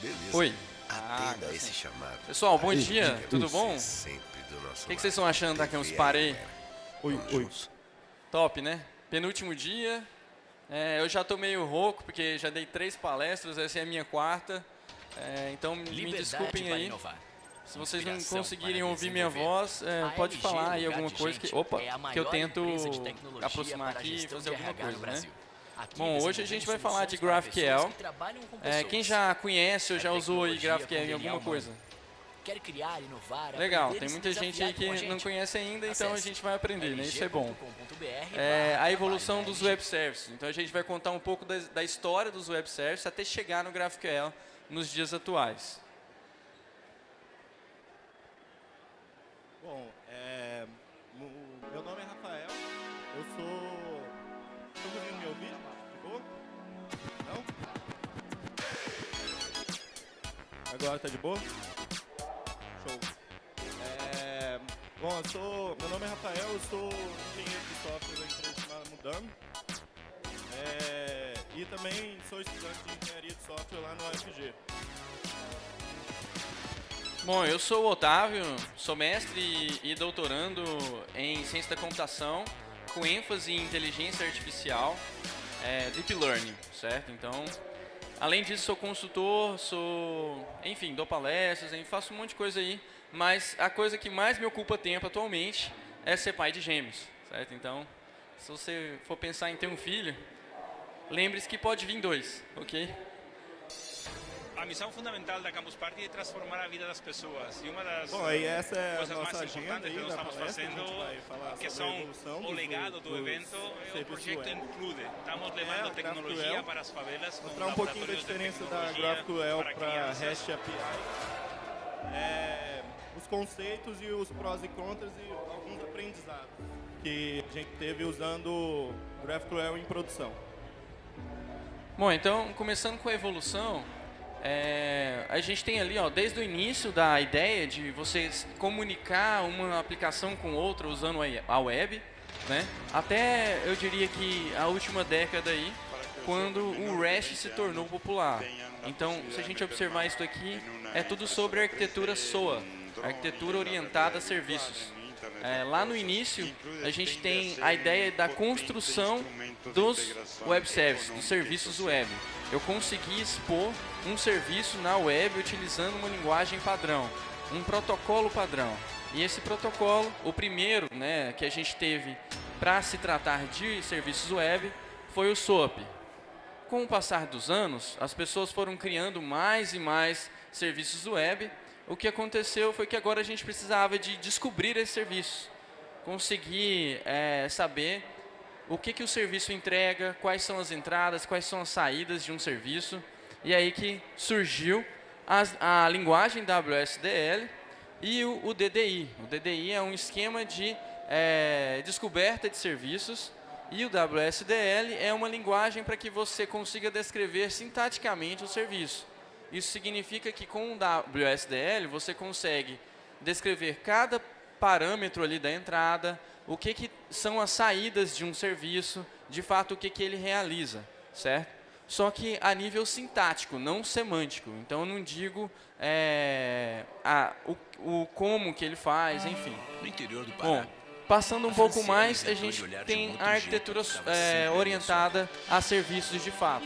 Beleza. Oi. Atenda Ah, esse chamado. Pessoal, bom Aí, dia, tudo você bom? Sempre do nosso O que, que vocês estão achando da Campus Party? Oi, Vamos oi. juntos. Top, né? Penúltimo dia. É, eu já tô meio rouco, porque já dei três palestras, essa é a minha quarta. É, então me Liberdade desculpem para aí. inovar. Se vocês não conseguirem ouvir minha voz, é, pode LG, falar aí alguma coisa que, opa, é que eu tento aproximar aqui e fazer alguma coisa, né? Bom, hoje a gente vai falar de GraphQL. É, quem já conhece ou É já usou aí GraphQL em alguma coisa? Quer criar, inovar, Legal, tem muita gente aí a que não gente? conhece ainda, então a Acesse gente vai aprender, né? Isso é bom. É, a evolução dos web services. Então a gente vai contar um pouco da, da história dos web services até chegar no GraphQL nos dias atuais. Bom, Agora tá de boa? Show. É, bom, eu sou... Meu nome é Rafael, eu sou engenheiro de software da empresa chamada Mudame. É, e também sou estudante de engenharia de software lá no UFG. Bom, eu sou o Otávio, sou mestre e doutorando em ciência da computação, com ênfase em inteligência artificial, é, deep learning, certo? Então, além disso, sou consultor, sou, enfim, dou palestras, faço um monte de coisa aí, mas a coisa que mais me ocupa tempo atualmente é ser pai de gêmeos, certo? Então, se você for pensar em ter um filho, lembre-se que pode vir dois, ok? A missão fundamental da Campus Party é transformar a vida das pessoas. E uma das Bom, aí essa é a coisas nossa mais agenda importantes que nós estamos palestra, fazendo, que são evolução o legado do dos evento, é o projeto web. Include. Estamos É, levando a tecnologia para as favelas Mostrar um pouquinho da diferença da GraphQL para. REST API. É, os conceitos e os prós e contras e alguns aprendizados que a gente teve usando o GraphQL em produção. Bom, então, começando com a evolução, é, a gente tem ali, ó, desde o início da ideia de você s- comunicar uma aplicação com outra usando a web, né? até eu diria que a última década aí, quando o REST se tornou popular. Então, se a gente observar isso aqui, é tudo sobre arquitetura SOA, arquitetura orientada a serviços. É, lá no início, a gente tem a ideia da construção dos web services, dos serviços web. Eu consegui expor um serviço na web utilizando uma linguagem padrão, um protocolo padrão. E esse protocolo, o primeiro né, que a gente teve para se tratar de serviços web, foi o SOAP. Com o passar dos anos, as pessoas foram criando mais e mais serviços web. O que aconteceu foi que agora a gente precisava de descobrir esses serviços, conseguir eh, saber o que, que o serviço entrega, quais são as entradas, quais são as saídas de um serviço. E aí que surgiu as- a, linguagem WSDL e o, o DDI. O DDI é um esquema de eh, descoberta de serviços e o WSDL é uma linguagem para que você consiga descrever sintaticamente o serviço. Isso significa que com o WSDL você consegue descrever cada parâmetro ali da entrada, o que, que são as saídas de um serviço, de fato o que, que ele realiza, certo? Só que a nível sintático, não semântico. Então eu não digo é, a- o, o como que ele faz, enfim. No interior do Bom, Pará. Passando um pouco mais, a gente tem a arquitetura é, orientada a serviços de fato.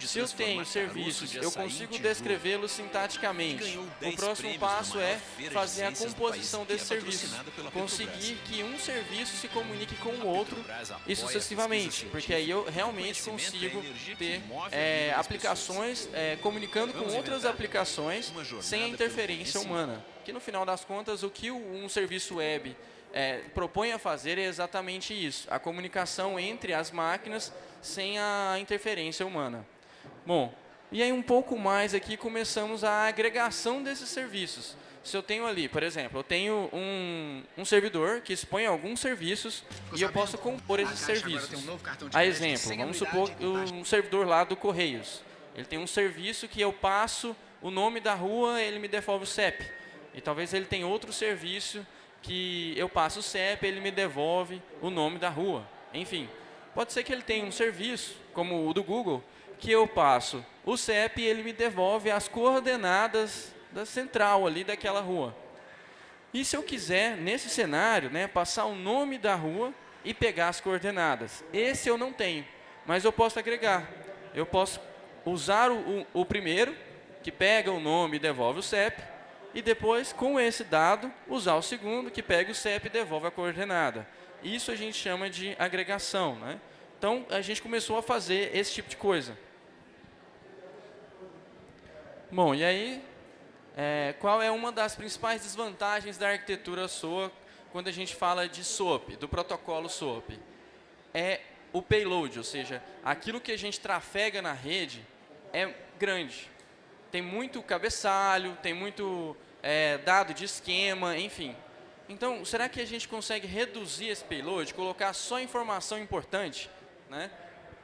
Se eu tenho serviços, eu consigo descrevê-los sintaticamente. ganhou 10 O próximo passo é fazer a composição que é desse serviço. patrocinada pela Conseguir que um serviço se comunique com o outro e sucessivamente, porque aí eu realmente é consigo ter é, aplicações é, comunicando com outras aplicações sem a interferência humana. Que no final das contas, o que um serviço web é, propõe a fazer é exatamente isso: a comunicação entre as máquinas sem a interferência humana. Bom, e aí um pouco mais aqui começamos a agregação desses serviços. Se eu tenho ali, por exemplo, eu tenho um, um servidor que expõe alguns serviços e eu posso compor esses serviços. A exemplo, vamos supor um servidor lá do Correios. Ele tem um serviço que eu passo o nome da rua, ele me devolve o CEP. E talvez ele tenha outro serviço que eu passo o CEP, ele me devolve o nome da rua. Enfim, pode ser que ele tenha um serviço, como o do Google, que eu passo o CEP e ele me devolve as coordenadas da central ali daquela rua. E se eu quiser, nesse cenário, né, passar o nome da rua e pegar as coordenadas? Esse eu não tenho, mas eu posso agregar. Eu posso usar o, o, o primeiro, que pega o nome e devolve o CEP, e depois, com esse dado, usar o segundo, que pega o CEP e devolve a coordenada. Isso a gente chama de agregação. Né? Então, a gente começou a fazer esse tipo de coisa. Bom, e aí, é, qual é uma das principais desvantagens da arquitetura SOA quando a gente fala de SOAP, do protocolo SOAP? É o payload, ou seja, aquilo que a gente trafega na rede é grande. Tem muito cabeçalho, tem muito é, dado de esquema, enfim. Então, será que a gente consegue reduzir esse payload, colocar só informação importante? Né?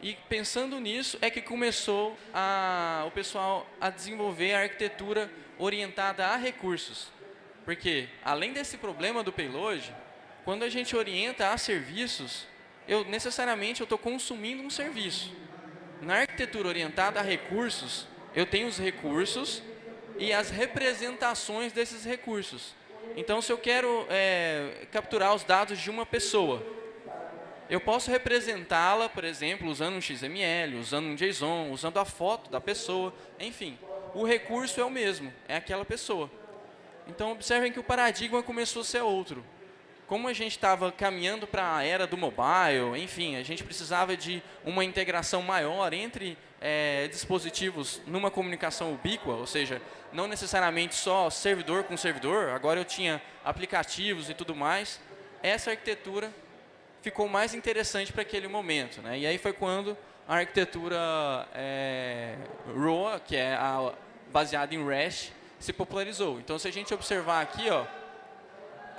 E pensando nisso, é que começou a, o pessoal a desenvolver a arquitetura orientada a recursos. Porque, além desse problema do payload, quando a gente orienta a serviços, eu necessariamente estou consumindo um serviço. Na arquitetura orientada a recursos, eu tenho os recursos e as representações desses recursos. Então, se eu quero é, capturar os dados de uma pessoa, eu posso representá-la, por exemplo, usando um XML, usando um JSON, usando a foto da pessoa, enfim. O recurso é o mesmo, é aquela pessoa. Então, observem que o paradigma começou a ser outro. Como a gente estava caminhando para a era do mobile, enfim, a gente precisava de uma integração maior entre é, dispositivos numa comunicação ubíqua, ou seja, não necessariamente só servidor com servidor, agora eu tinha aplicativos e tudo mais. Essa arquitetura ficou mais interessante para aquele momento. Né? E aí foi quando a arquitetura é, ROA, que é a, baseada em REST, se popularizou. Então, se a gente observar aqui, ó,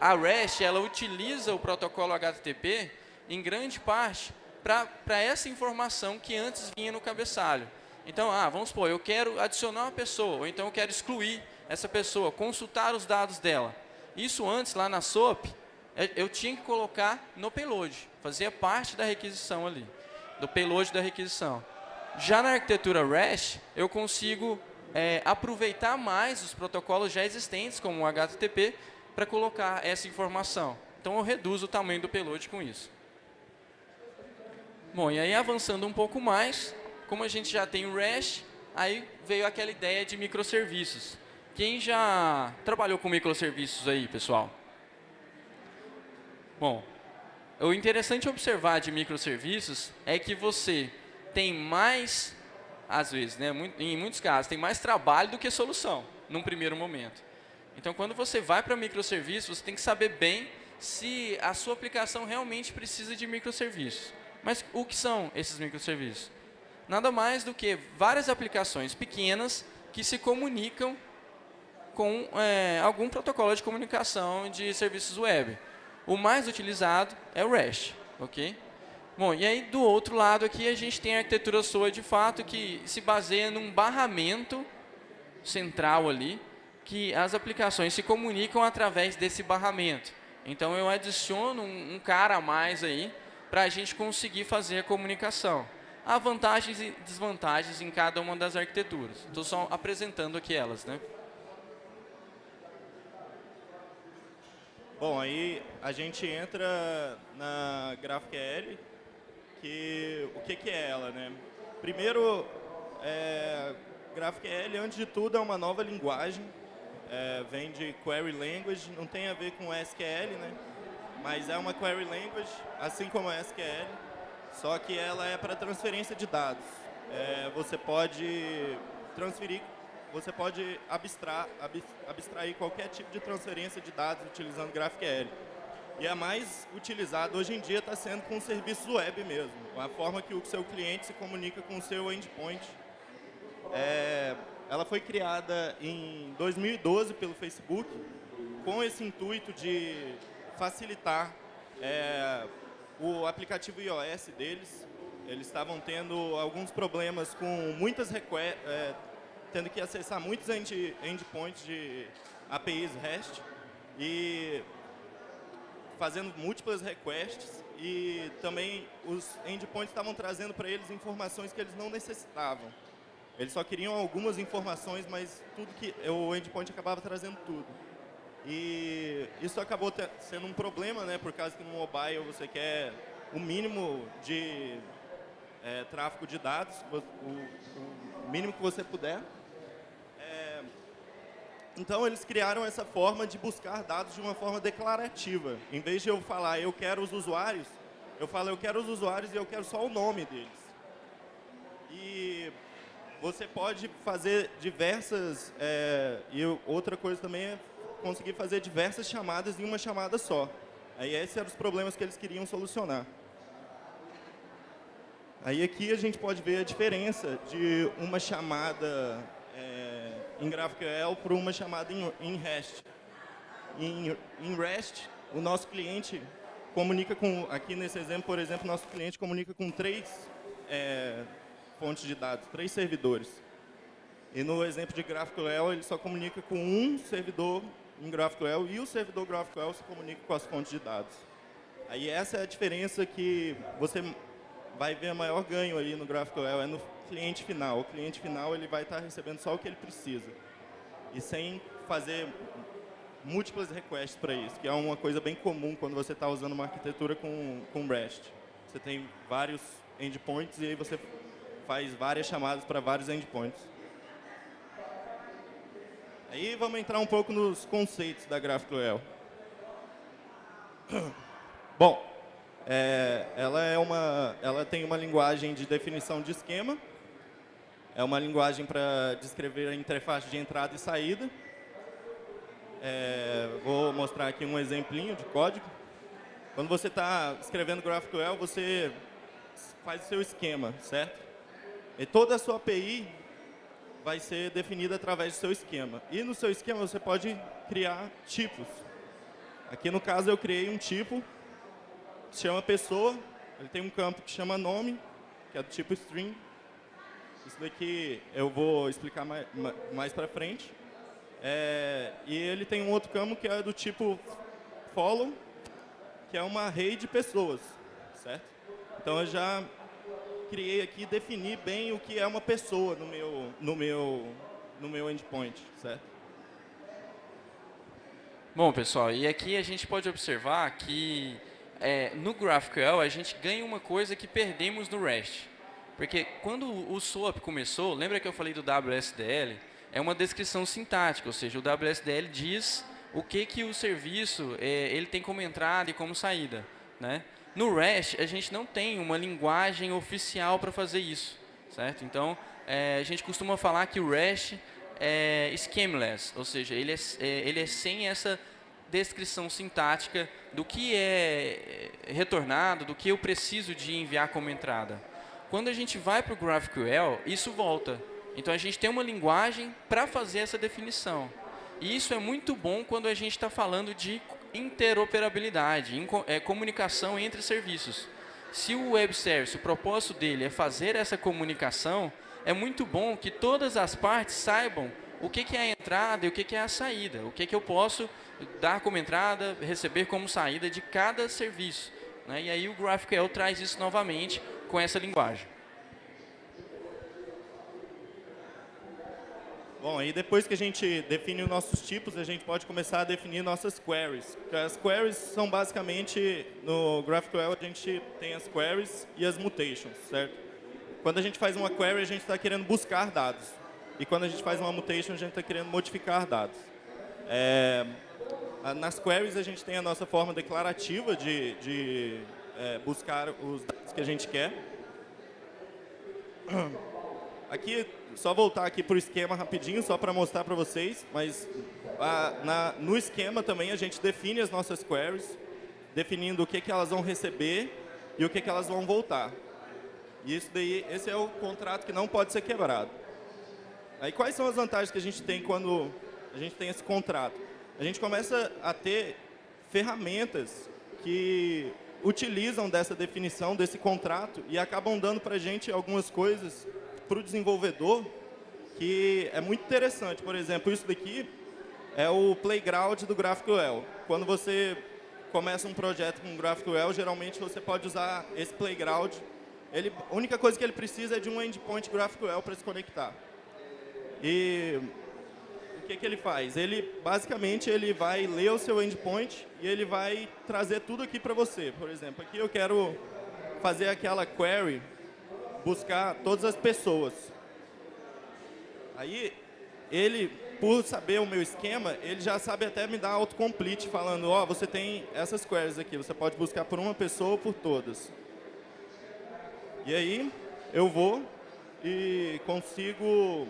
a REST ela utiliza o protocolo HTTP em grande parte para essa informação que antes vinha no cabeçalho. Então, ah, vamos supor, eu quero adicionar uma pessoa, ou então eu quero excluir essa pessoa, consultar os dados dela. Isso antes, lá na SOAP, é, eu tinha que colocar no payload, fazia parte da requisição ali, do payload da requisição. Já na arquitetura REST, eu consigo é, aproveitar mais os protocolos já existentes, como o HTTP, para colocar essa informação. Então, eu reduzo o tamanho do payload com isso. Bom, e aí avançando um pouco mais, como a gente já tem o REST, aí veio aquela ideia de microserviços. Quem já trabalhou com microserviços aí, pessoal? Bom, o interessante observar de microserviços é que você tem mais, às vezes, né, em muitos casos, tem mais trabalho do que solução, num primeiro momento. Então, quando você vai para microserviços, você tem que saber bem se a sua aplicação realmente precisa de microserviços. Mas o que são esses microserviços? Nada mais do que várias aplicações pequenas que se comunicam com é, algum protocolo de comunicação de serviços web. O mais utilizado é o REST, ok? Bom, e aí do outro lado aqui a gente tem a arquitetura SOA de fato que se baseia num barramento central ali, que as aplicações se comunicam através desse barramento. Então eu adiciono um, um cara a mais aí para a gente conseguir fazer a comunicação. Há vantagens e desvantagens em cada uma das arquiteturas. Estou só apresentando aqui elas, né? Bom, aí a gente entra na GraphQL, que o que, que é ela, né? Primeiro, é, GraphQL, antes de tudo, é uma nova linguagem, é, vem de Query Language, não tem a ver com SQL, né? Mas é uma Query Language, assim como a SQL, só que ela é para transferência de dados. É, você pode transferir você pode abstrair qualquer tipo de transferência de dados utilizando GraphQL. E a mais utilizada hoje em dia está sendo com serviços web mesmo, a forma que o seu cliente se comunica com o seu endpoint. É, ela foi criada em 2012 pelo Facebook, com esse intuito de facilitar é, o aplicativo iOS deles. Eles estavam tendo alguns problemas com muitas requests, é, tendo que acessar muitos end, endpoints de APIs REST e fazendo múltiplas requests e também os endpoints estavam trazendo para eles informações que eles não necessitavam. Eles só queriam algumas informações, mas tudo que o endpoint acabava trazendo tudo. E isso acabou sendo um problema, né, por causa que no mobile você quer o mínimo de é, tráfego de dados, o, o, mínimo que você puder. É, então, eles criaram essa forma de buscar dados de uma forma declarativa. Em vez de eu falar, eu quero os usuários, eu falo, eu quero os usuários e eu quero só o nome deles. E você pode fazer diversas... É, e outra coisa também é conseguir fazer diversas chamadas em uma chamada só. Aí esses eram os problemas que eles queriam solucionar. Aí aqui a gente pode ver a diferença de uma chamada é, em GraphQL para uma chamada em, em REST. Em, em, REST, o nosso cliente comunica com, aqui nesse exemplo, por exemplo, nosso cliente comunica com três é, fontes de dados, três servidores. E no exemplo de GraphQL, ele só comunica com um servidor em GraphQL e o servidor GraphQL se comunica com as fontes de dados. Aí essa é a diferença que você vai ver maior ganho aí no GraphQL, é no cliente final. O cliente final ele vai estar recebendo só o que ele precisa. E sem fazer múltiplas requests para isso, que é uma coisa bem comum quando você está usando uma arquitetura com, com REST. Você tem vários endpoints e aí você faz várias chamadas para vários endpoints. Aí vamos entrar um pouco nos conceitos da GraphQL. Bom, é, ela, é uma, ela tem uma linguagem de definição de esquema, é uma linguagem para descrever a interface de entrada e saída. É, vou mostrar aqui um exemplinho de código. Quando você está escrevendo GraphQL, você faz o seu esquema, certo? E toda a sua API vai ser definida através do seu esquema. E no seu esquema você pode criar tipos. Aqui no caso eu criei um tipo que chama pessoa, ele tem um campo que chama nome, que é do tipo string. Isso daqui eu vou explicar mais, mais para frente. É, e ele tem um outro campo que é do tipo follow, que é uma array de pessoas, certo? Então eu já criei aqui definir bem o que é uma pessoa no meu, no meu, no meu endpoint, certo? Bom, pessoal, e aqui a gente pode observar que é, no GraphQL a gente ganha uma coisa que perdemos no REST. Porque quando o SOAP começou, lembra que eu falei do WSDL? É uma descrição sintática, ou seja, o WSDL diz o que, que o serviço é, ele tem como entrada e como saída. Né? No REST, a gente não tem uma linguagem oficial para fazer isso. certo? Então, é, a gente costuma falar que o REST é schemaless, ou seja, ele é, é, ele é sem essa descrição sintática do que é, é retornado, do que eu preciso de enviar como entrada. Quando a gente vai para o GraphQL, isso volta. Então, a gente tem uma linguagem para fazer essa definição. E isso é muito bom quando a gente está falando de interoperabilidade, é, comunicação entre serviços. Se o web service, o propósito dele é fazer essa comunicação, é muito bom que todas as partes saibam o que, que é a entrada e o que, que é a saída, o que, que eu posso dar como entrada, receber como saída de cada serviço. Né? E aí o GraphQL traz isso novamente com essa linguagem. Bom, aí depois que a gente define os nossos tipos, a gente pode começar a definir nossas queries. As queries são basicamente, no GraphQL a gente tem as queries e as mutations, certo? Quando a gente faz uma query, a gente está querendo buscar dados. E quando a gente faz uma mutation, a gente está querendo modificar dados. É, nas queries, a gente tem a nossa forma declarativa de, de é, buscar os dados que a gente quer. Aqui só voltar aqui para o esquema rapidinho, só para mostrar para vocês, mas a, na, no esquema também a gente define as nossas queries, definindo o que, que elas vão receber e o que, que elas vão voltar. E isso daí, esse é o contrato que não pode ser quebrado. Aí quais são as vantagens que a gente tem quando a gente tem esse contrato? A gente começa a ter ferramentas que utilizam dessa definição, desse contrato, e acabam dando para a gente algumas coisas para o desenvolvedor que é muito interessante. Por exemplo, isso daqui é o playground do GraphQL. Quando você começa um projeto com GraphQL, geralmente você pode usar esse playground. Ele, a única coisa que ele precisa é de um endpoint GraphQL para se conectar. E o que, que ele faz? Ele, basicamente, ele vai ler o seu endpoint e ele vai trazer tudo aqui para você. Por exemplo, aqui eu quero fazer aquela query, buscar todas as pessoas. Aí, ele, por saber o meu esquema, ele já sabe até me dar autocomplete, falando, ó, oh, você tem essas queries aqui, você pode buscar por uma pessoa ou por todas. E aí, eu vou e consigo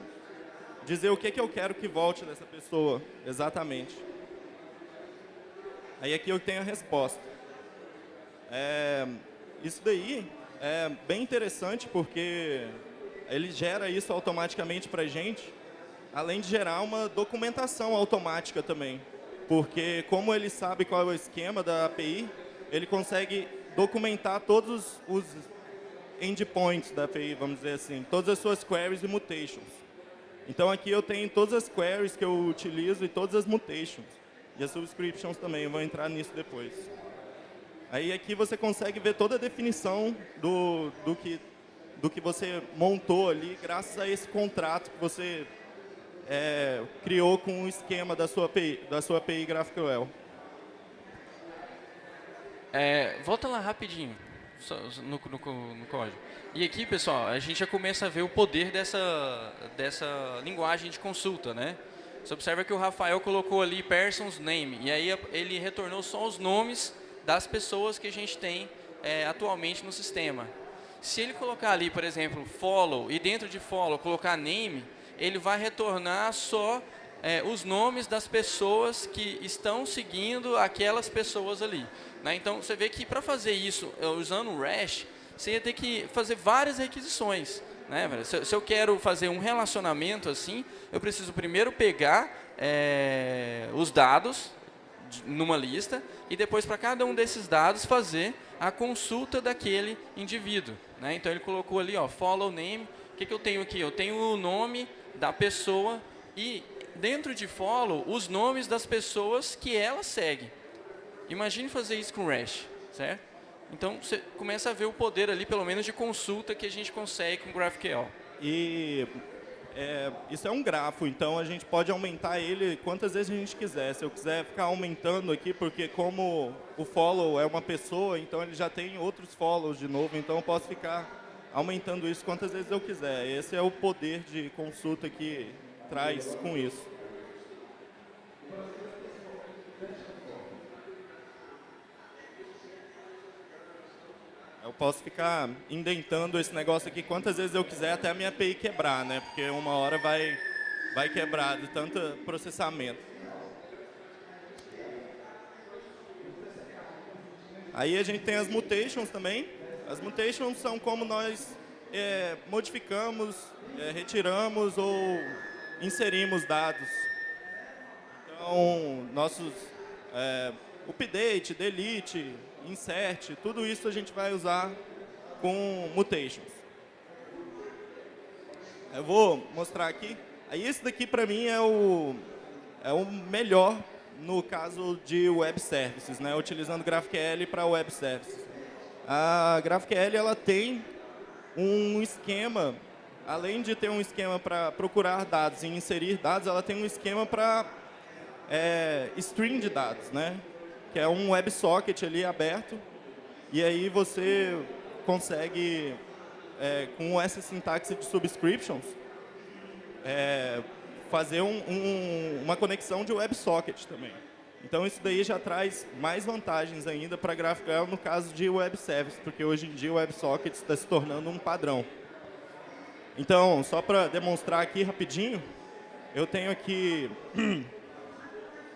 dizer o que, que eu quero que volte dessa pessoa, exatamente. Aí aqui eu tenho a resposta. É, isso daí é bem interessante porque ele gera isso automaticamente para a gente, além de gerar uma documentação automática também. Porque como ele sabe qual é o esquema da API, ele consegue documentar todos os endpoints da API, vamos dizer assim, todas as suas queries e mutations. Então aqui eu tenho todas as queries que eu utilizo e todas as mutations. E as subscriptions também, eu vou entrar nisso depois. Aí aqui você consegue ver toda a definição do, do, que, do que você montou ali, graças a esse contrato que você é, criou com o esquema da sua API, da sua API GraphQL. É, volta lá rapidinho no, no, no, código. E aqui, pessoal, a gente já começa a ver o poder dessa, dessa linguagem de consulta, né? Você observa que o Rafael colocou ali person's name, e aí ele retornou só os nomes das pessoas que a gente tem é, atualmente no sistema. Se ele colocar ali, por exemplo, follow, e dentro de follow colocar name, ele vai retornar só é, os nomes das pessoas que estão seguindo aquelas pessoas ali. Né? Então, você vê que para fazer isso é, usando o REST, você ia ter que fazer várias requisições. Né, se, se, eu quero fazer um relacionamento assim, eu preciso primeiro pegar é, os dados numa lista e depois para cada um desses dados fazer a consulta daquele indivíduo. Né? Então ele colocou ali, ó, follow name. O que, que eu tenho aqui? Eu tenho o nome da pessoa e dentro de follow os nomes das pessoas que ela segue. Imagine fazer isso com REST, certo? Então, você começa a ver o poder ali, pelo menos, de consulta que a gente consegue com GraphQL. E é, isso é um grafo, então a gente pode aumentar ele quantas vezes a gente quiser. Se eu quiser ficar aumentando aqui, porque como o follow é uma pessoa, então ele já tem outros follows de novo, então eu posso ficar aumentando isso quantas vezes eu quiser. Esse é o poder de consulta que traz com isso. Eu posso ficar indentando esse negócio aqui quantas vezes eu quiser até a minha API quebrar, né? Porque uma hora vai, vai quebrar de tanto processamento. Aí a gente tem as mutations também. As mutations são como nós é, modificamos, é, retiramos ou inserimos dados. Então, nossos é, update, delete, insert, tudo isso a gente vai usar com mutations. Eu vou mostrar aqui. Aí esse daqui para mim é o, é o melhor no caso de web services, né? utilizando GraphQL para web services. A GraphQL ela tem um esquema, além de ter um esquema para procurar dados e inserir dados, ela tem um esquema para é, string de dados, né? Que é um WebSocket ali aberto, e aí você consegue, é, com essa sintaxe de subscriptions, é, fazer um, um, uma conexão de WebSocket também. Então, isso daí já traz mais vantagens ainda para GraphQL no caso de Web Service, porque hoje em dia o WebSocket está se tornando um padrão. Então, só para demonstrar aqui rapidinho, eu tenho aqui,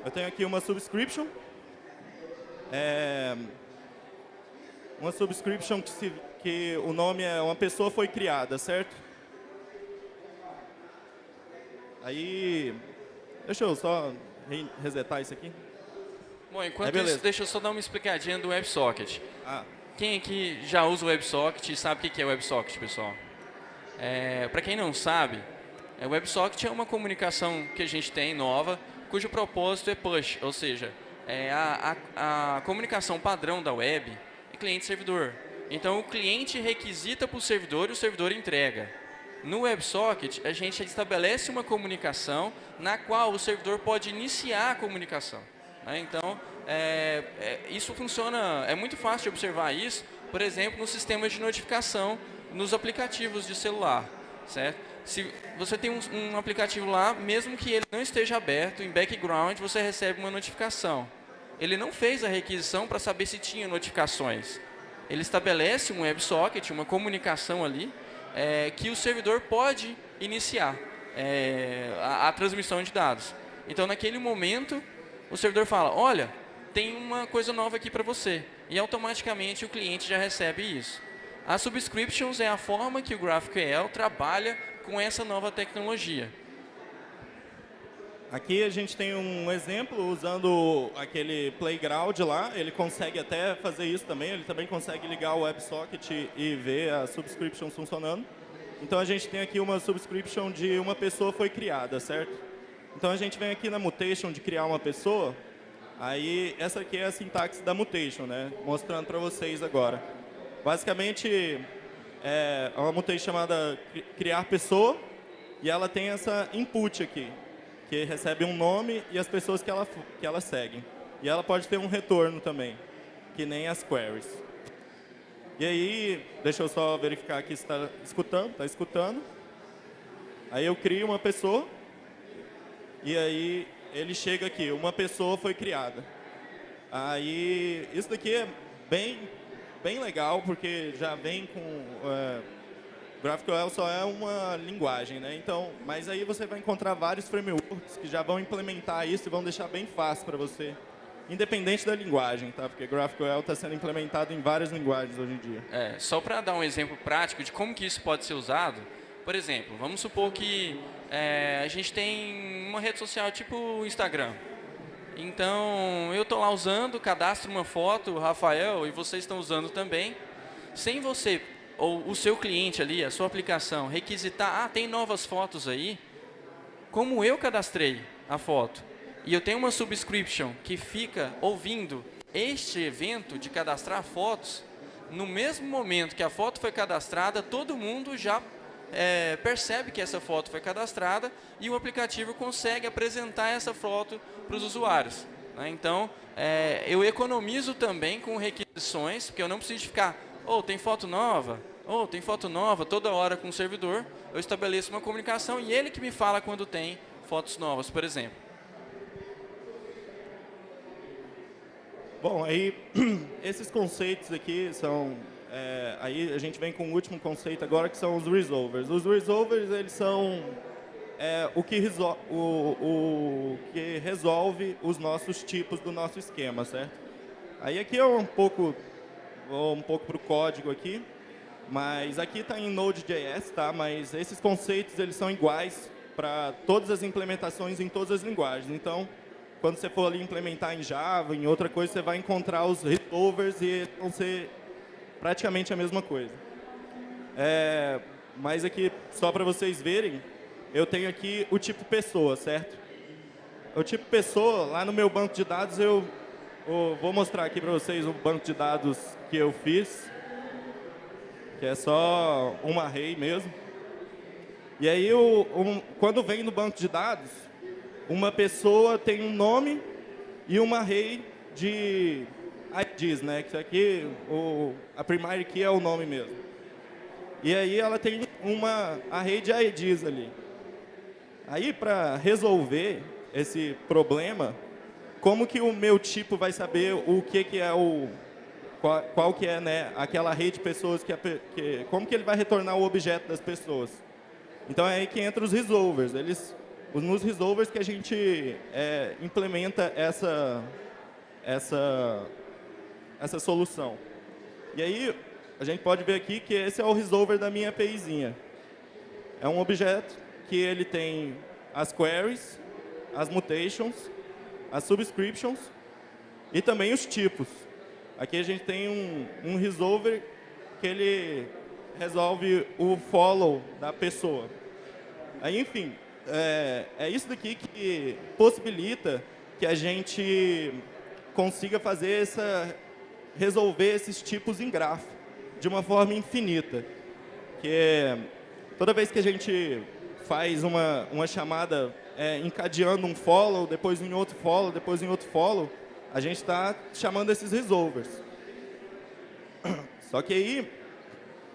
eu tenho aqui uma subscription, é, uma subscription que, se, que o nome é uma pessoa foi criada, certo? Aí, deixa eu só resetar isso aqui. Bom, enquanto é isso, deixa eu só dar uma explicadinha do WebSocket. Ah. Quem aqui já usa o WebSocket e sabe o que é o WebSocket, pessoal? É, Para quem não sabe, é, o WebSocket é uma comunicação que a gente tem nova, cujo propósito é push, ou seja, é, a, a, a comunicação padrão da web é cliente-servidor. Então, o cliente requisita para o servidor e o servidor entrega. No WebSocket, a gente estabelece uma comunicação na qual o servidor pode iniciar a comunicação. Né? Então, é, é, isso funciona, é muito fácil de observar isso, por exemplo, no sistema de notificação nos aplicativos de celular. Certo? Se você tem um, um aplicativo lá, mesmo que ele não esteja aberto, em background você recebe uma notificação. Ele não fez a requisição para saber se tinha notificações. Ele estabelece um WebSocket, uma comunicação ali, é, que o servidor pode iniciar é, a, a transmissão de dados. Então, naquele momento, o servidor fala, olha, tem uma coisa nova aqui para você. E automaticamente o cliente já recebe isso. As subscriptions é a forma que o GraphQL trabalha com essa nova tecnologia. Aqui a gente tem um exemplo usando aquele playground lá. Ele consegue até fazer isso também. Ele também consegue ligar o WebSocket e ver as subscriptions funcionando. Então a gente tem aqui uma subscription de uma pessoa foi criada, certo? Então a gente vem aqui na mutation de criar uma pessoa. Aí essa aqui é a sintaxe da mutation, né? Mostrando para vocês agora. Basicamente é uma mutation chamada criar pessoa e ela tem essa input aqui que recebe um nome e as pessoas que ela, que ela segue. E ela pode ter um retorno também, que nem as queries. E aí, deixa eu só verificar aqui se está escutando. Está escutando. Aí eu crio uma pessoa. E aí ele chega aqui, uma pessoa foi criada. Aí, isso daqui é bem, bem legal, porque já vem com... É, GraphQL só é uma linguagem, né? Então, mas aí você vai encontrar vários frameworks que já vão implementar isso e vão deixar bem fácil para você, independente da linguagem, tá? Porque GraphQL está sendo implementado em várias linguagens hoje em dia. É, só para dar um exemplo prático de como que isso pode ser usado, por exemplo, vamos supor que é, a gente tem uma rede social tipo Instagram. Então, eu estou lá usando, cadastro uma foto, Rafael, e vocês estão usando também. Sem você ou o seu cliente ali, a sua aplicação, requisitar, ah, tem novas fotos aí, como eu cadastrei a foto, e eu tenho uma subscription que fica ouvindo este evento de cadastrar fotos, no mesmo momento que a foto foi cadastrada, todo mundo já é, percebe que essa foto foi cadastrada e o aplicativo consegue apresentar essa foto para os usuários. Né? Então, é, eu economizo também com requisições, porque eu não preciso ficar ou oh, tem foto nova, ou oh, tem foto nova, toda hora com o servidor, eu estabeleço uma comunicação e ele que me fala quando tem fotos novas, por exemplo. Bom, aí esses conceitos aqui são, é, aí a gente vem com o último conceito agora que são os resolvers. Os resolvers eles são é, o, que o, o que resolve os nossos tipos do nosso esquema, certo? Aí aqui é um pouco vou um pouco para o código aqui, mas aqui está em Node.js, tá? mas esses conceitos eles são iguais para todas as implementações em todas as linguagens. Então, quando você for ali implementar em Java, em outra coisa, você vai encontrar os resolvers e vão ser praticamente a mesma coisa. É, mas aqui, só para vocês verem, eu tenho aqui o tipo pessoa, certo? O tipo pessoa, lá no meu banco de dados, eu vou mostrar aqui para vocês o banco de dados que eu fiz, que é só um array mesmo. E aí, o, um, quando vem no banco de dados, uma pessoa tem um nome e uma array de IDs, né? Que aqui, o, a primary key é o nome mesmo. E aí ela tem uma array de IDs ali. Aí, para resolver esse problema, como que o meu tipo vai saber o que, que é o qual, qual que é né, aquela rede de pessoas que, que, como que ele vai retornar o objeto das pessoas. Então é aí que entra os resolvers. Eles, nos resolvers que a gente é, implementa essa, essa, essa solução. E aí a gente pode ver aqui que esse é o resolver da minha APIzinha. É um objeto que ele tem as queries, as mutations, as subscriptions e também os tipos. Aqui a gente tem um, um resolver que ele resolve o follow da pessoa. Aí, enfim, é, é isso daqui que possibilita que a gente consiga fazer essa resolver esses tipos em grafo de uma forma infinita. Que toda vez que a gente faz uma, uma chamada é, encadeando um follow, depois em outro follow, depois em outro follow, a gente está chamando esses resolvers. Só que aí,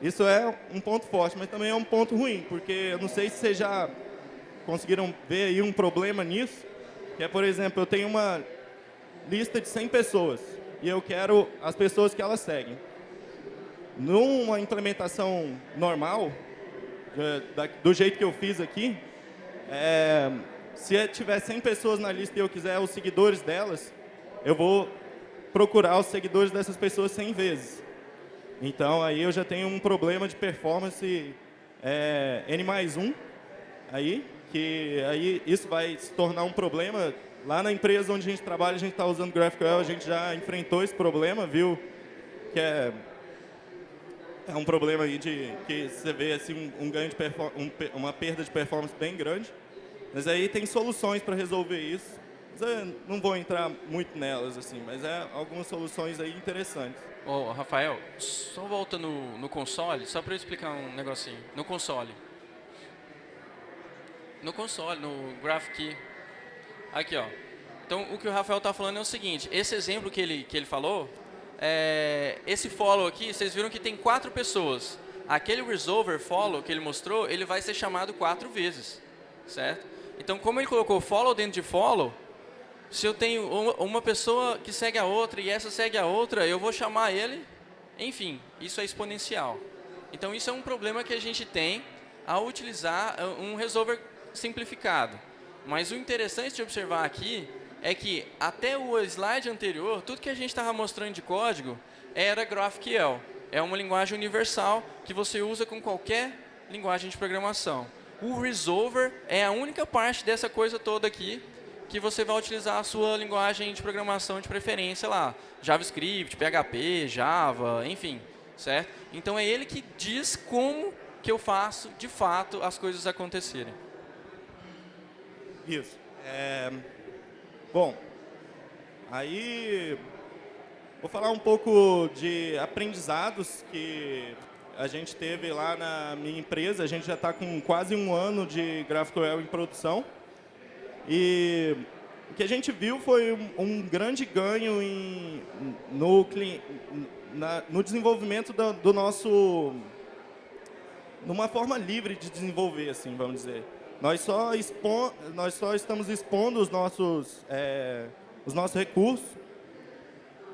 isso é um ponto forte, mas também é um ponto ruim, porque eu não sei se vocês já conseguiram ver aí um problema nisso, que é, por exemplo, eu tenho uma lista de 100 pessoas e eu quero as pessoas que elas seguem. Numa implementação normal, do jeito que eu fiz aqui, é, se tiver 100 pessoas na lista e eu quiser os seguidores delas, eu vou procurar os seguidores dessas pessoas 100 vezes. Então, aí eu já tenho um problema de performance é, N mais 1, aí, que aí isso vai se tornar um problema Lá na empresa onde a gente trabalha, a gente está usando GraphQL, a gente já enfrentou esse problema, viu? Que é, é um problema aí de que você vê assim, um, um ganho de um, uma perda de performance bem grande. Mas aí tem soluções para resolver isso. Não vou entrar muito nelas, assim, mas é algumas soluções aí interessantes. Ô, Rafael, só volta no, no console, só para eu explicar um negocinho. No console. No console, no GraphQL, Aqui, ó. Então, o que o Rafael está falando é o seguinte, esse exemplo que ele, que ele falou, é, esse follow aqui, vocês viram que tem quatro pessoas. Aquele resolver follow que ele mostrou, ele vai ser chamado quatro vezes, certo? Então, como ele colocou follow dentro de follow, se eu tenho uma pessoa que segue a outra e essa segue a outra, eu vou chamar ele, enfim, isso é exponencial. Então, isso é um problema que a gente tem ao utilizar uh, um resolver simplificado. Mas o interessante de observar aqui é que até o slide anterior, tudo que a gente estava mostrando de código era GraphQL. É uma linguagem universal que você usa com qualquer linguagem de programação. O Resolver é a única parte dessa coisa toda aqui que você vai utilizar a sua linguagem de programação de preferência lá. JavaScript, PHP, Java, enfim, certo? Então é ele que diz como que eu faço, de fato, as coisas acontecerem. Isso. É, bom, aí vou falar um pouco de aprendizados que a gente teve lá na minha empresa. A gente já está com quase um ano de GraphQL em produção. E o que a gente viu foi um, um grande ganho em, no, na, no desenvolvimento do, do nosso... numa forma livre de desenvolver, assim, vamos dizer. Nós só, expon, nós só estamos expondo os nossos, é, os nossos recursos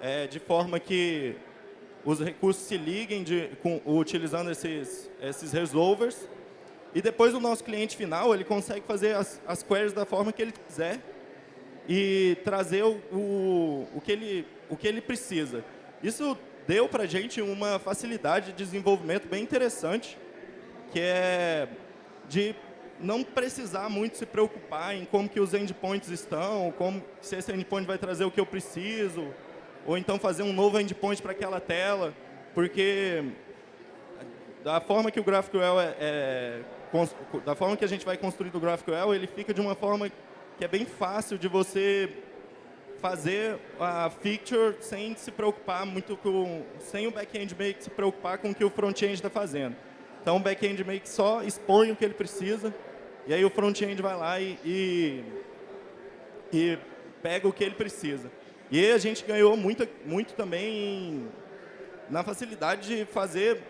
é, de forma que os recursos se liguem de, com, utilizando esses, esses resolvers. E depois o nosso cliente final ele consegue fazer as, as queries da forma que ele quiser e trazer o, o, o, que, ele, o que ele precisa. Isso deu para a gente uma facilidade de desenvolvimento bem interessante, que é de não precisar muito se preocupar em como que os endpoints estão, como se esse endpoint vai trazer o que eu preciso, ou então fazer um novo endpoint para aquela tela, porque da forma que o GraphQL é, é, da forma que a gente vai construir o GraphQL, ele fica de uma forma que é bem fácil de você fazer a feature sem se preocupar muito com, sem o back-end meio que se preocupar com o que o front-end está fazendo. Então, o back-end meio que só expõe o que ele precisa e aí o front-end vai lá e, e, e, pega o que ele precisa. E a gente ganhou muito, muito também na facilidade de fazer,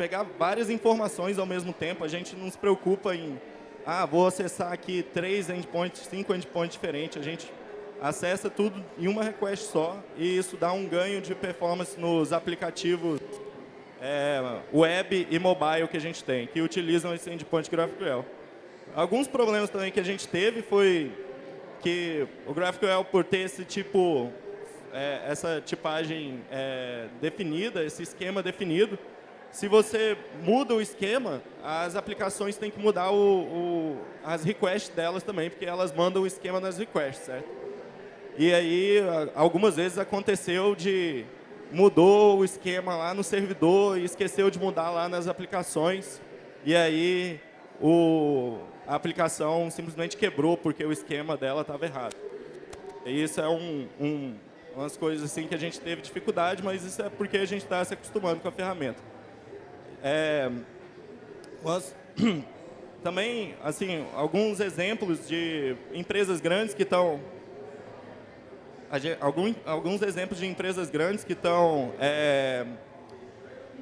pegar várias informações ao mesmo tempo. A gente não se preocupa em, ah, vou acessar aqui três endpoints, cinco endpoints diferentes. A gente acessa tudo em uma request só e isso dá um ganho de performance nos aplicativos é, web e mobile que a gente tem, que utilizam esse endpoint GraphQL. Alguns problemas também que a gente teve foi que o GraphQL, por ter esse tipo, é, essa tipagem é, definida, esse esquema definido, se você muda o esquema, as aplicações têm que mudar o, o, as requests delas também, porque elas mandam o esquema nas requests, certo? E aí, algumas vezes aconteceu de mudou o esquema lá no servidor e esqueceu de mudar lá nas aplicações. E aí, o, a aplicação simplesmente quebrou porque o esquema dela estava errado. E isso é um, um, umas coisas assim que a gente teve dificuldade, mas isso é porque a gente está se acostumando com a ferramenta. É, também, assim, alguns exemplos de empresas grandes que estão alguns exemplos de empresas grandes que estão é,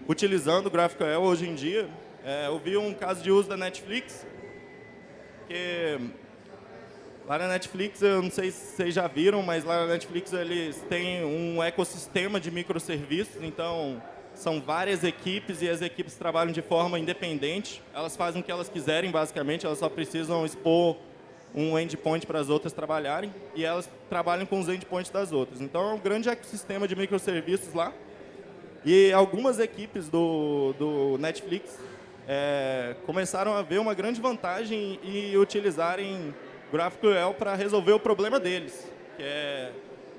utilizando o GraphQL hoje em dia. É, eu vi um caso de uso da Netflix, que lá na Netflix, eu não sei se vocês já viram, mas lá na Netflix eles têm um ecossistema de microserviços, então são várias equipes e as equipes trabalham de forma independente. Elas fazem o que elas quiserem, basicamente, elas só precisam expor um endpoint para as outras trabalharem e elas trabalham com os endpoints das outras. Então, é um grande ecossistema de microserviços lá. E algumas equipes do, do Netflix é, começaram a ver uma grande vantagem em utilizarem GraphQL para resolver o problema deles. Que é,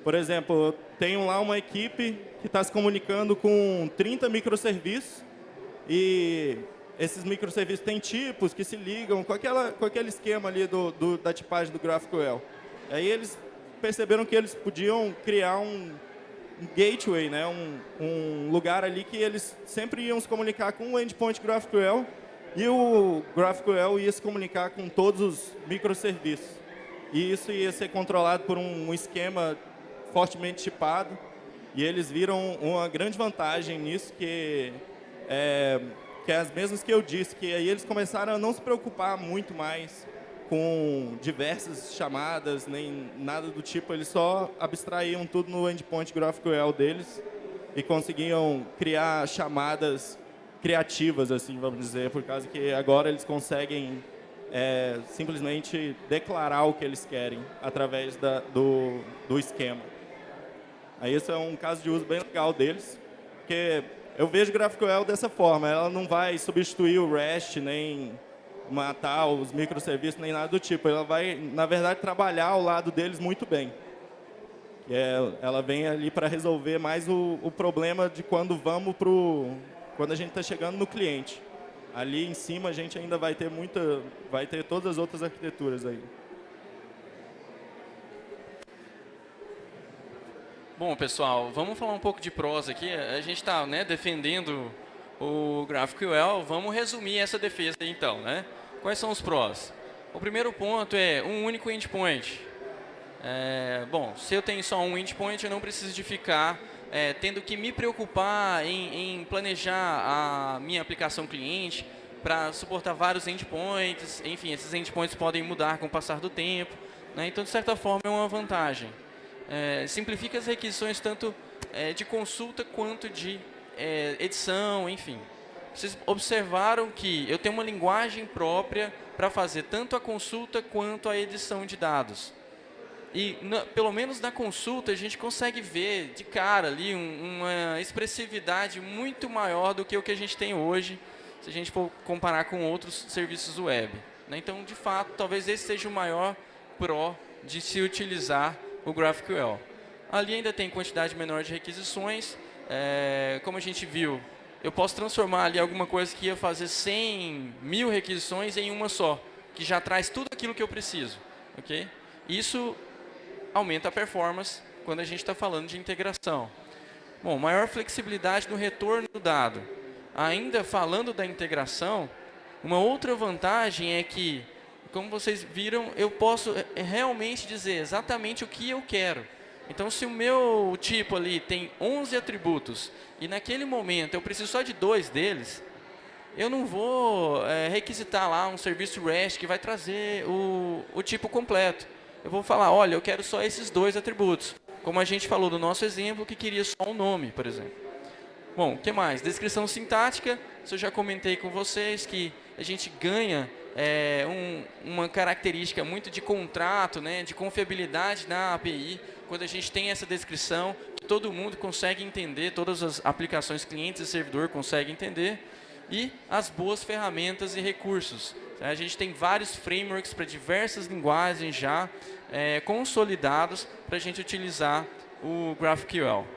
por exemplo, tenho lá uma equipe que está se comunicando com 30 microserviços e esses microserviços têm tipos que se ligam com, aquela, com aquele esquema ali do, do, da tipagem do GraphQL. Aí eles perceberam que eles podiam criar um, gateway, né? Um, um, lugar ali que eles sempre iam se comunicar com o endpoint GraphQL e o GraphQL ia se comunicar com todos os microserviços. E isso ia ser controlado por um esquema fortemente tipado. E eles viram uma grande vantagem nisso, que é, que é as mesmas que eu disse, que aí eles começaram a não se preocupar muito mais com diversas chamadas, nem nada do tipo, eles só abstraíam tudo no endpoint GraphQL deles e conseguiam criar chamadas criativas, assim, vamos dizer, por causa que agora eles conseguem é, simplesmente declarar o que eles querem através da, do, do esquema. Aí esse é um caso de uso bem legal deles, porque eu vejo GraphQL dessa forma, ela não vai substituir o REST, nem matar os microserviços, nem nada do tipo. Ela vai, na verdade, trabalhar ao lado deles muito bem. É, ela vem ali para resolver mais o, o, problema de quando vamos pro, quando a gente está chegando no cliente. Ali em cima a gente ainda vai ter muita, vai ter todas as outras arquiteturas aí. Bom, pessoal, vamos falar um pouco de prosa aqui. A gente está né, defendendo o GraphQL. Vamos resumir essa defesa então. Né? Quais são os prós? O primeiro ponto é um único endpoint. É, bom, se eu tenho só um endpoint, eu não preciso de ficar é, tendo que me preocupar em, em planejar a minha aplicação cliente para suportar vários endpoints. Enfim, esses endpoints podem mudar com o passar do tempo. Né? Então, de certa forma, é uma vantagem é, simplifica as requisições tanto é, de consulta quanto de é, edição, enfim. Vocês observaram que eu tenho uma linguagem própria para fazer tanto a consulta quanto a edição de dados. E, na, pelo menos na consulta, a gente consegue ver de cara ali um, uma expressividade muito maior do que o que a gente tem hoje, se a gente for comparar com outros serviços web. Né? Então, de fato, talvez esse seja o maior pró de se utilizar o GraphQL. Ali ainda tem quantidade menor de requisições. É, como a gente viu, eu posso transformar ali alguma coisa que ia fazer 100 mil requisições em uma só, que já traz tudo aquilo que eu preciso. Okay? Isso aumenta a performance quando a gente está falando de integração. Bom, maior flexibilidade no retorno do dado. Ainda falando da integração, uma outra vantagem é que como vocês viram, eu posso eh, realmente dizer exatamente o que eu quero. Então, se o meu tipo ali tem 11 atributos e naquele momento eu preciso só de dois deles, eu não vou é, requisitar lá um serviço REST que vai trazer o, o tipo completo. Eu vou falar, olha, eu quero só esses dois atributos. Como a gente falou do nosso exemplo, que queria só um nome, por exemplo. Bom, o que mais? Descrição sintática. Isso eu já comentei com vocês que a gente ganha é, um, uma característica muito de contrato, né, de confiabilidade na API, quando a gente tem essa descrição, todo mundo consegue entender, todas as aplicações clientes e servidor conseguem entender, e as boas ferramentas e recursos. A gente tem vários frameworks para diversas linguagens já é, consolidados para a gente utilizar o GraphQL.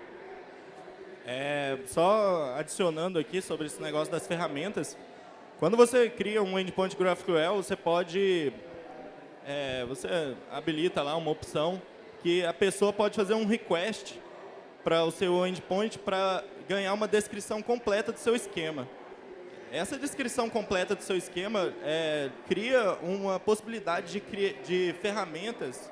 É, só adicionando aqui sobre esse negócio das ferramentas, quando você cria um endpoint GraphQL, você pode, é, você habilita lá uma opção que a pessoa pode fazer um request para o seu endpoint para ganhar uma descrição completa do seu esquema. Essa descrição completa do seu esquema é, cria uma possibilidade de, de ferramentas,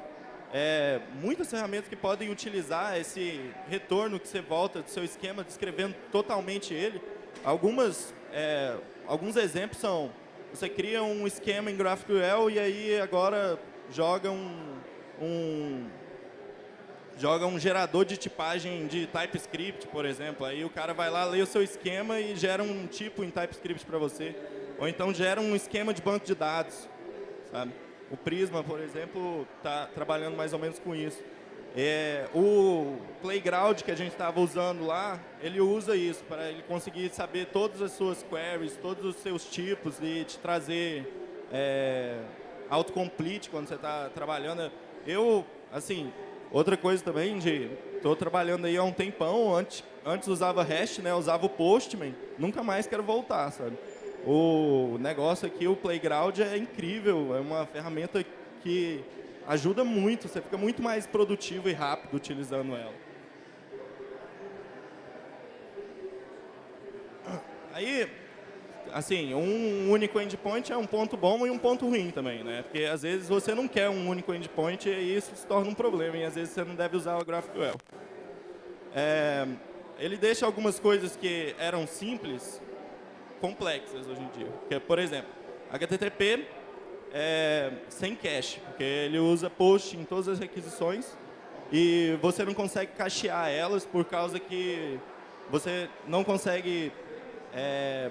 é, muitas ferramentas que podem utilizar esse retorno que você volta do seu esquema, descrevendo totalmente ele. Algumas, é, alguns exemplos são, você cria um esquema em GraphQL e aí agora joga um, um joga um gerador de tipagem de TypeScript, por exemplo. Aí o cara vai lá, lê o seu esquema e gera um tipo em TypeScript para você. Ou então gera um esquema de banco de dados. Sabe? O Prisma, por exemplo, está trabalhando mais ou menos com isso. É, o Playground que a gente estava usando lá, ele usa isso para ele conseguir saber todas as suas queries, todos os seus tipos e te trazer é, autocomplete quando você está trabalhando. Eu, assim, Outra coisa também, de estou trabalhando aí há um tempão, antes, antes usava REST, né, usava o Postman, nunca mais quero voltar, sabe? O negócio aqui, o Playground é incrível, é uma ferramenta que ajuda muito, você fica muito mais produtivo e rápido utilizando ela. Aí, assim, um único endpoint é um ponto bom e um ponto ruim também, né? Porque às vezes você não quer um único endpoint e isso se torna um problema e às vezes você não deve usar o GraphQL. É, ele deixa algumas coisas que eram simples complexas hoje em dia. Que, por exemplo, HTTP é, sem cache, porque ele usa post em todas as requisições e você não consegue cachear elas por causa que você não consegue é,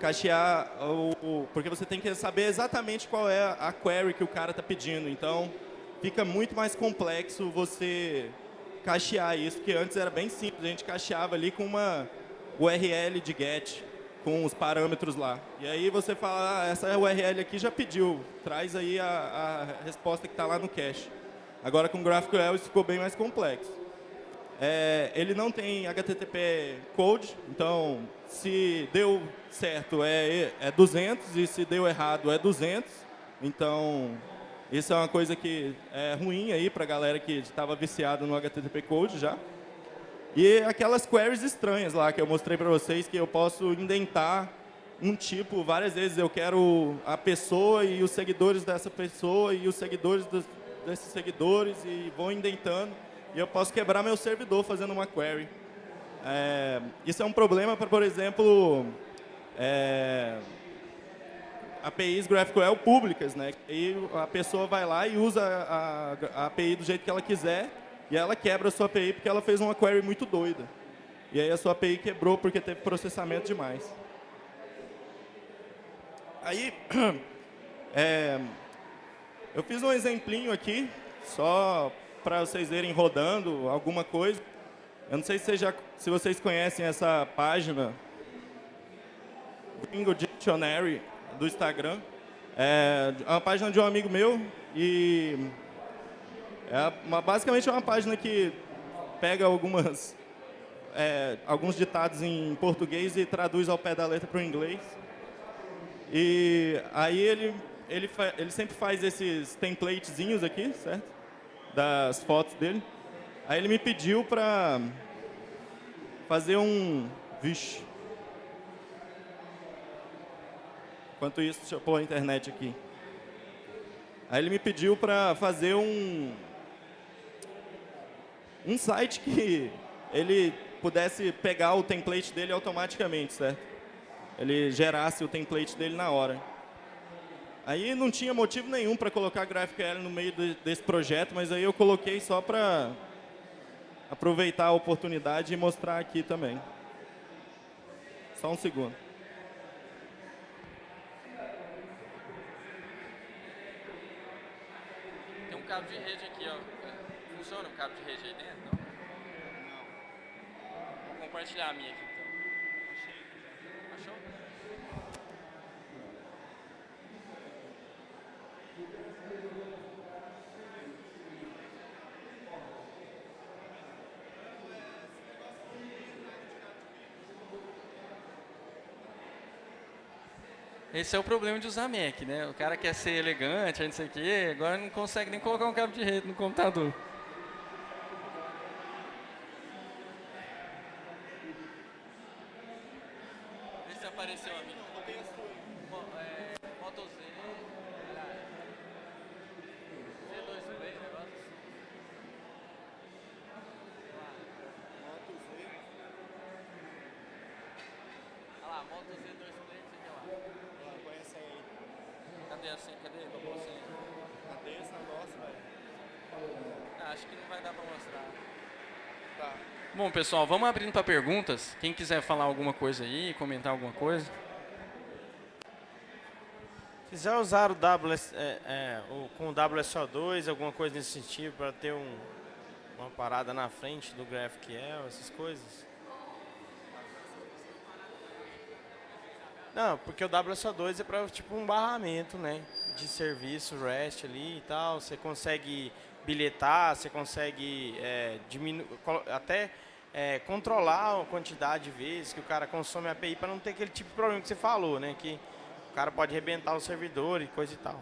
cachear, o, porque você tem que saber exatamente qual é a query que o cara está pedindo. Então, fica muito mais complexo você cachear isso, porque antes era bem simples, a gente cacheava ali com uma URL de GET, com os parâmetros lá. E aí você fala, ah, essa URL aqui já pediu, traz aí a, a resposta que está lá no cache. Agora com GraphQL isso ficou bem mais complexo. É, ele não tem HTTP code, então se deu certo é, é 200 e se deu errado é 200. Então, isso é uma coisa que é ruim aí para a galera que estava viciada no HTTP code já. E aquelas queries estranhas lá que eu mostrei para vocês, que eu posso indentar um tipo várias vezes. Eu quero a pessoa e os seguidores dessa pessoa e os seguidores dos, desses seguidores e vou indentando. E eu posso quebrar meu servidor fazendo uma query. É, isso é um problema para, por exemplo, é, APIs GraphQL públicas. Né? E a pessoa vai lá e usa a, a, API do jeito que ela quiser e ela quebra a sua API porque ela fez uma query muito doida. E aí a sua API quebrou porque teve processamento demais. Aí, é, eu fiz um exemplinho aqui, só para vocês verem rodando alguma coisa. Eu não sei se, já, se vocês conhecem essa página, Gringo Dictionary, do Instagram. É uma página de um amigo meu e é uma, basicamente é uma página que pega algumas, é, alguns ditados em português e traduz ao pé da letra para o inglês. E aí ele, ele, ele sempre faz esses templatezinhos aqui, certo? das fotos dele. Aí ele me pediu para fazer um... Vixe. Enquanto isso, deixa eu pôr a internet aqui. Aí ele me pediu para fazer um... Um site que ele pudesse pegar o template dele automaticamente, certo? Ele gerasse o template dele na hora. Aí não tinha motivo nenhum para colocar GraphQL no meio de, desse projeto, mas aí eu coloquei só para aproveitar a oportunidade e mostrar aqui também. Só um segundo. Tem um cabo de rede dentro? Não? Não. Vou compartilhar a minha aqui. Esse é o problema de usar Mac, né? O cara quer ser elegante, não sei o quê, agora não consegue nem colocar um cabo de rede no computador. lá, Moto Z2 Play, sei lá. Conhece aí. Cadê a senha? Cadê? Qual a senha? Cadê esse negócio, velho? Ah, acho que não vai dar pra mostrar. Tá. Bom, pessoal, vamos abrindo para perguntas. Quem quiser falar alguma coisa aí, comentar alguma coisa. quiser usar o WS, é, é, o, com o WSO2, alguma coisa nesse sentido, para ter um, uma parada na frente do GraphQL, essas coisas. Não, porque o WSO2 é para tipo um barramento, né, de serviço REST ali e tal. Você consegue bilhetar, você consegue é, até é, controlar a quantidade de vezes que o cara consome a API para não ter aquele tipo de problema que você falou, né, que o cara pode arrebentar o servidor e coisa e tal.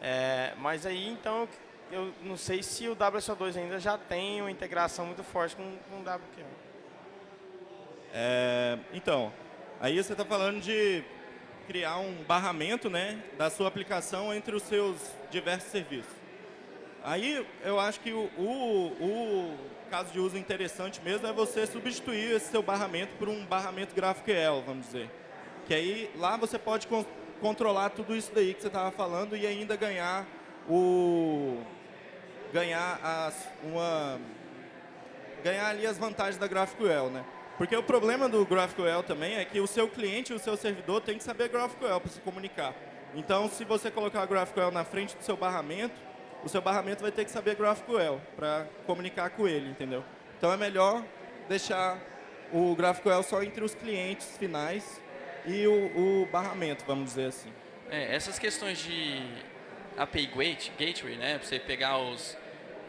É, mas aí, então, eu não sei se o WSO2 ainda já tem uma integração muito forte com, com o WQL. É, então, aí você está falando de criar um barramento né, da sua aplicação entre os seus diversos serviços. Aí eu acho que o, o, o caso de uso interessante mesmo é você substituir esse seu barramento por um barramento GraphQL, vamos dizer. Que aí lá você pode controlar tudo isso daí que você estava falando e ainda ganhar o ganhar as uma ganhar ali as vantagens da GraphQL, né? Porque o problema do GraphQL também é que o seu cliente e o seu servidor tem que saber GraphQL para se comunicar. Então, se você colocar GraphQL na frente do seu barramento, o seu barramento vai ter que saber GraphQL para comunicar com ele, entendeu? Então, é melhor deixar o GraphQL só entre os clientes finais e o, o barramento, vamos dizer assim. É, essas questões de API Gateway, né, para você pegar os,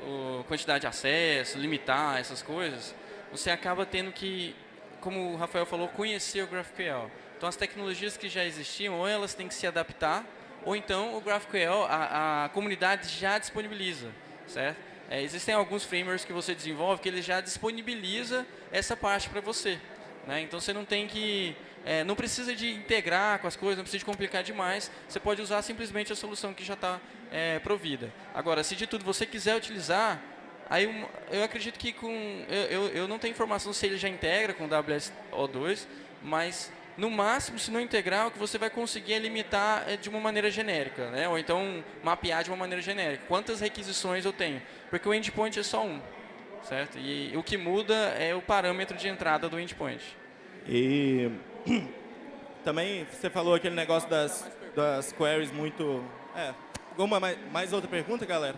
o quantidade de acesso, limitar essas coisas, você acaba tendo que, como o Rafael falou, conhecer o GraphQL. Então, as tecnologias que já existiam, ou elas têm que se adaptar, ou então o GraphQL, a, a comunidade já disponibiliza, certo? É, existem alguns frameworks que você desenvolve que ele já disponibiliza essa parte para você. Né? Então, você não tem que é, não precisa de integrar com as coisas, não precisa de complicar demais. Você pode usar simplesmente a solução que já está é, provida. Agora, se de tudo você quiser utilizar, aí eu acredito que com... Eu, eu, eu não tenho informação se ele já integra com o WSO2, mas no máximo, se não integrar, o que você vai conseguir é limitar é, de uma maneira genérica, né? ou então mapear de uma maneira genérica. Quantas requisições eu tenho? Porque o endpoint é só um, certo? E o que muda é o parâmetro de entrada do endpoint. E também você falou aquele negócio das, das queries muito... É, mais, mais outra pergunta, galera?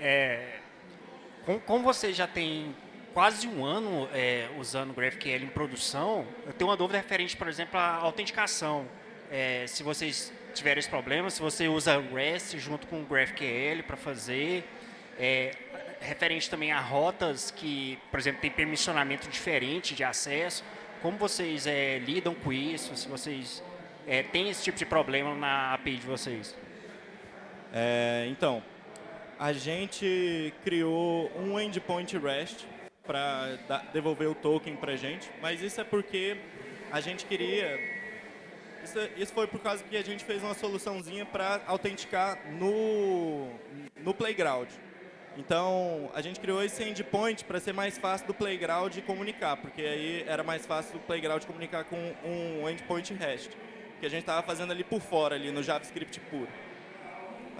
É, como, como você já tem quase um ano é, usando o GraphQL em produção, eu tenho uma dúvida referente, por exemplo, à autenticação. É, se vocês tiverem esse problema, se você usa REST junto com o GraphQL para fazer, é, referente também a rotas que, por exemplo, tem permissionamento diferente de acesso. Como vocês é, lidam com isso? Se vocês é, têm esse tipo de problema na API de vocês? É, então, a gente criou um endpoint REST para devolver o token para a gente, mas isso é porque a gente queria... Isso, isso foi por causa que a gente fez uma soluçãozinha para autenticar no, no Playground. Então, a gente criou esse endpoint para ser mais fácil do Playground comunicar, porque aí era mais fácil do Playground comunicar com um endpoint REST, que a gente estava fazendo ali por fora, ali no JavaScript puro.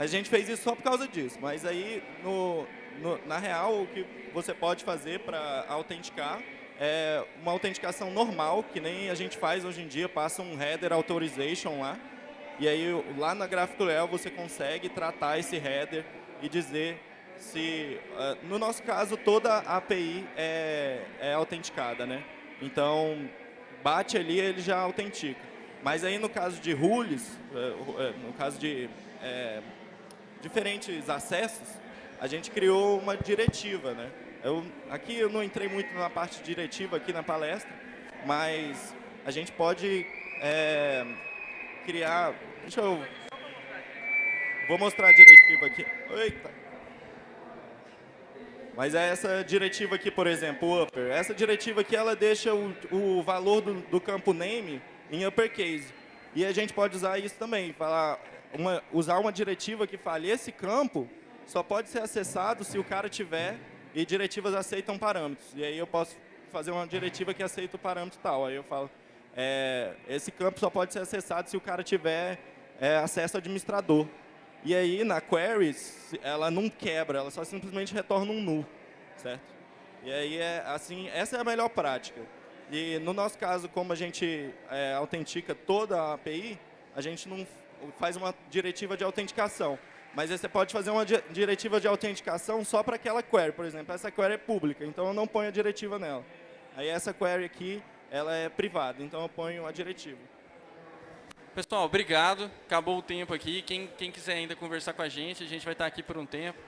A gente fez isso só por causa disso, mas aí, no, no, na real, o que você pode fazer para autenticar é uma autenticação normal, que nem a gente faz hoje em dia, passa um header authorization lá, e aí lá na GraphQL você consegue tratar esse header e dizer se, uh, no nosso caso, toda a API é, é autenticada, né? Então, bate ali, ele já autentica. Mas aí, no caso de rules, uh, no caso de uh, diferentes acessos, a gente criou uma diretiva, né? Eu, aqui eu não entrei muito na parte diretiva aqui na palestra, mas a gente pode é, criar... Deixa eu... Vou mostrar a diretiva aqui. Eita. Mas é essa diretiva aqui, por exemplo, upper. Essa diretiva aqui, ela deixa o, o valor do, do, campo name em uppercase. E a gente pode usar isso também, falar, uma, usar uma diretiva que fale esse campo só pode ser acessado se o cara tiver e diretivas aceitam parâmetros. E aí eu posso fazer uma diretiva que aceita o parâmetro tal. Aí eu falo, é, esse campo só pode ser acessado se o cara tiver é, acesso administrador. E aí, na query, se- ela não quebra, ela só simplesmente retorna um null, certo? E aí, é, assim, essa é a melhor prática. E no nosso caso, como a gente é, autentica toda a API, a gente não faz uma diretiva de autenticação. Mas você pode fazer uma di- diretiva de autenticação só para aquela query, por exemplo. Essa query é pública, então eu não ponho a diretiva nela. Aí essa query aqui, ela é privada, então eu ponho a diretiva. Pessoal, obrigado. Acabou o tempo aqui. Quem, quem quiser ainda conversar com a gente, a gente vai estar aqui por um tempo.